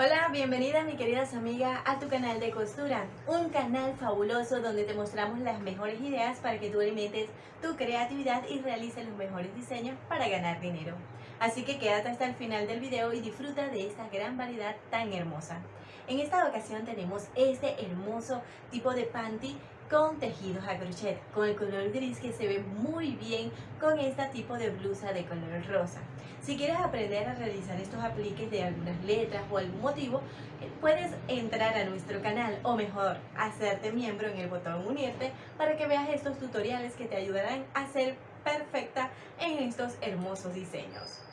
Hola, bienvenidas mi queridas amigas a tu canal de costura, un canal fabuloso donde te mostramos las mejores ideas para que tú alimentes tu creatividad y realices los mejores diseños para ganar dinero. Así que quédate hasta el final del video y disfruta de esta gran variedad tan hermosa. En esta ocasión tenemos este hermoso tipo de panty con tejidos a crochet, con el color gris que se ve muy bien con este tipo de blusa de color rosa. Si quieres aprender a realizar estos apliques de algunas letras o algún motivo, eh, puedes entrar a nuestro canal o mejor, hacerte miembro en el botón unirte para que veas estos tutoriales que te ayudarán a ser perfecta en estos hermosos diseños.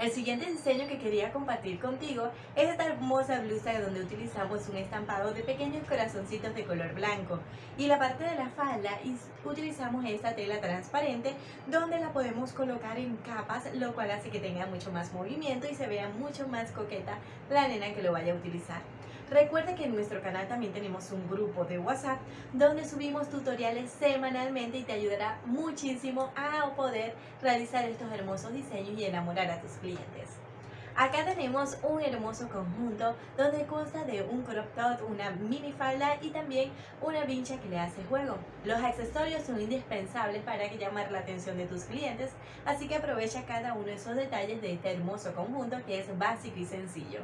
El siguiente diseño que quería compartir contigo es esta hermosa blusa donde utilizamos un estampado de pequeños corazoncitos de color blanco y la parte de la falda utilizamos esta tela transparente donde la podemos colocar en capas lo cual hace que tenga mucho más movimiento y se vea mucho más coqueta la nena que lo vaya a utilizar. Recuerda que en nuestro canal también tenemos un grupo de WhatsApp donde subimos tutoriales semanalmente y te ayudará muchísimo a poder realizar estos hermosos diseños y enamorar a tus clientes. Acá tenemos un hermoso conjunto donde consta de un crop top, una mini falda y también una vincha que le hace juego. Los accesorios son indispensables para llamar la atención de tus clientes, así que aprovecha cada uno de esos detalles de este hermoso conjunto que es básico y sencillo.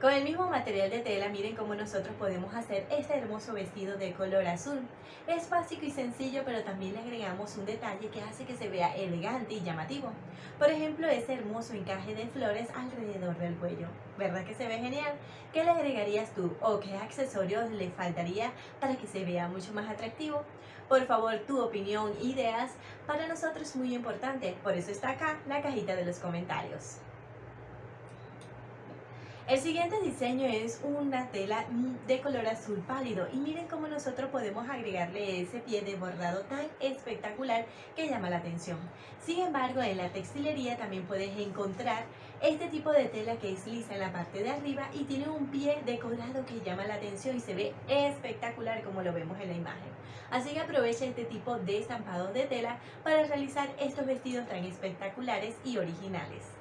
Con el mismo material de tela, miren cómo nosotros podemos hacer este hermoso vestido de color azul. Es básico y sencillo, pero también le agregamos un detalle que hace que se vea elegante y llamativo. Por ejemplo, ese hermoso encaje de flores alrededor del cuello. ¿Verdad que se ve genial? ¿Qué le agregarías tú o qué accesorios le faltaría para que se vea mucho más atractivo? Por favor, tu opinión, ideas, para nosotros es muy importante. Por eso está acá la cajita de los comentarios. El siguiente diseño es una tela de color azul pálido y miren cómo nosotros podemos agregarle ese pie de bordado tan espectacular que llama la atención. Sin embargo, en la textilería también puedes encontrar este tipo de tela que es lisa en la parte de arriba y tiene un pie decorado que llama la atención y se ve espectacular como lo vemos en la imagen. Así que aprovecha este tipo de estampados de tela para realizar estos vestidos tan espectaculares y originales.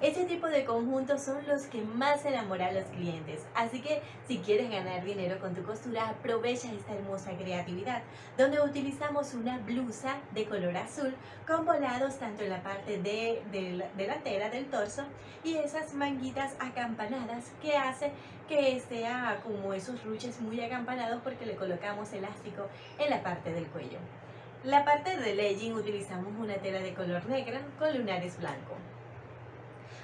Este tipo de conjuntos son los que más enamoran a los clientes, así que si quieres ganar dinero con tu costura, aprovecha esta hermosa creatividad, donde utilizamos una blusa de color azul con volados tanto en la parte de, delantera del torso y esas manguitas acampanadas que hace que sea como esos ruches muy acampanados porque le colocamos elástico en la parte del cuello. La parte del legging utilizamos una tela de color negra con lunares blancos.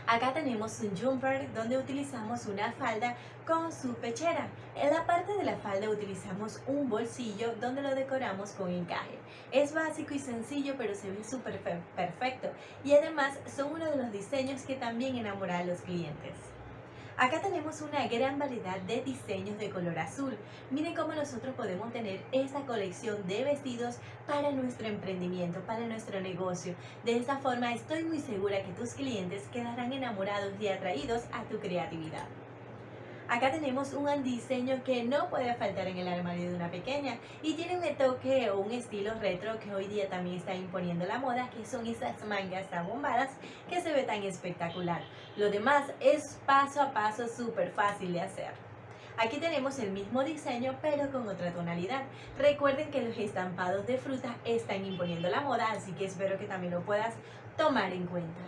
Acá tenemos un jumper donde utilizamos una falda con su pechera. En la parte de la falda utilizamos un bolsillo donde lo decoramos con encaje. Es básico y sencillo pero se ve súper perfecto y además son uno de los diseños que también enamoran a los clientes. Acá tenemos una gran variedad de diseños de color azul. Miren cómo nosotros podemos tener esta colección de vestidos para nuestro emprendimiento, para nuestro negocio. De esta forma estoy muy segura que tus clientes quedarán enamorados y atraídos a tu creatividad. Acá tenemos un diseño que no puede faltar en el armario de una pequeña y tiene un toque o un estilo retro que hoy día también está imponiendo la moda, que son esas mangas abombadas que se ve tan espectacular. Lo demás es paso a paso súper fácil de hacer. Aquí tenemos el mismo diseño pero con otra tonalidad. Recuerden que los estampados de fruta están imponiendo la moda, así que espero que también lo puedas tomar en cuenta.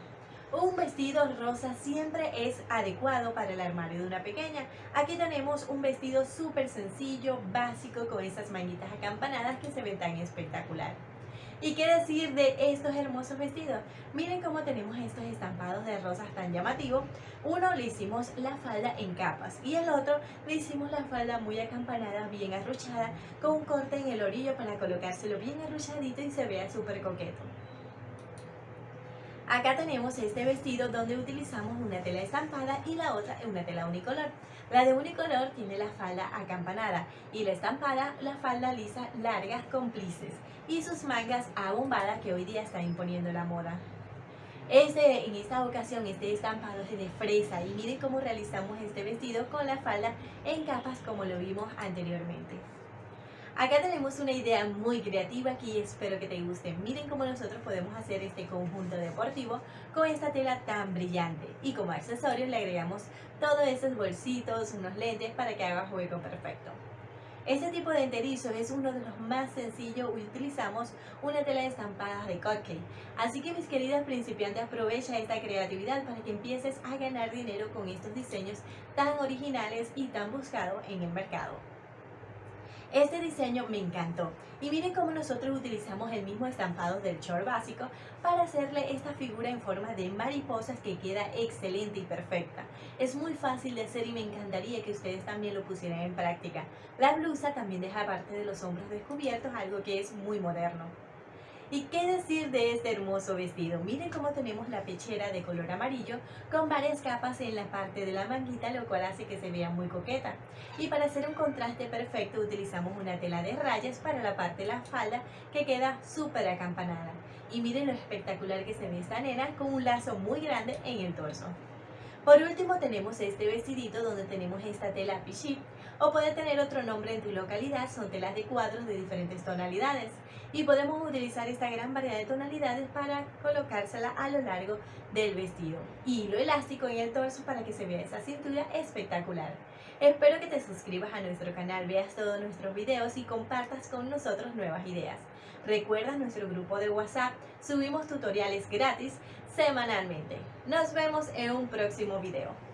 Un vestido rosa siempre es adecuado para el armario de una pequeña. Aquí tenemos un vestido súper sencillo, básico, con esas manguitas acampanadas que se ven tan espectacular. ¿Y qué decir de estos hermosos vestidos? Miren cómo tenemos estos estampados de rosas tan llamativos. Uno le hicimos la falda en capas y el otro le hicimos la falda muy acampanada, bien arruchada, con un corte en el orillo para colocárselo bien arruchadito y se vea súper coqueto. Acá tenemos este vestido donde utilizamos una tela estampada y la otra una tela unicolor. La de unicolor tiene la falda acampanada y la estampada la falda lisa largas cómplices y sus mangas abombadas que hoy día está imponiendo la moda. Este, en esta ocasión este estampado es de fresa y miren cómo realizamos este vestido con la falda en capas como lo vimos anteriormente. Acá tenemos una idea muy creativa aquí espero que te guste. Miren cómo nosotros podemos hacer este conjunto deportivo con esta tela tan brillante. Y como accesorios le agregamos todos esos bolsitos, unos lentes para que haga juego perfecto. Este tipo de enterizo es uno de los más sencillos y utilizamos una tela de estampadas de cupcake. Así que mis queridas principiantes aprovecha esta creatividad para que empieces a ganar dinero con estos diseños tan originales y tan buscados en el mercado. Este diseño me encantó y miren cómo nosotros utilizamos el mismo estampado del short básico para hacerle esta figura en forma de mariposas que queda excelente y perfecta. Es muy fácil de hacer y me encantaría que ustedes también lo pusieran en práctica. La blusa también deja parte de los hombros descubiertos, algo que es muy moderno. ¿Y qué decir de este hermoso vestido? Miren cómo tenemos la pechera de color amarillo con varias capas en la parte de la manguita, lo cual hace que se vea muy coqueta. Y para hacer un contraste perfecto utilizamos una tela de rayas para la parte de la falda que queda súper acampanada. Y miren lo espectacular que se ve esta nena con un lazo muy grande en el torso. Por último tenemos este vestidito donde tenemos esta tela pichip o puede tener otro nombre en tu localidad, son telas de cuadros de diferentes tonalidades y podemos utilizar esta gran variedad de tonalidades para colocársela a lo largo del vestido. Hilo elástico en el torso para que se vea esa cintura espectacular. Espero que te suscribas a nuestro canal, veas todos nuestros videos y compartas con nosotros nuevas ideas. Recuerda nuestro grupo de WhatsApp, subimos tutoriales gratis semanalmente. Nos vemos en un próximo video.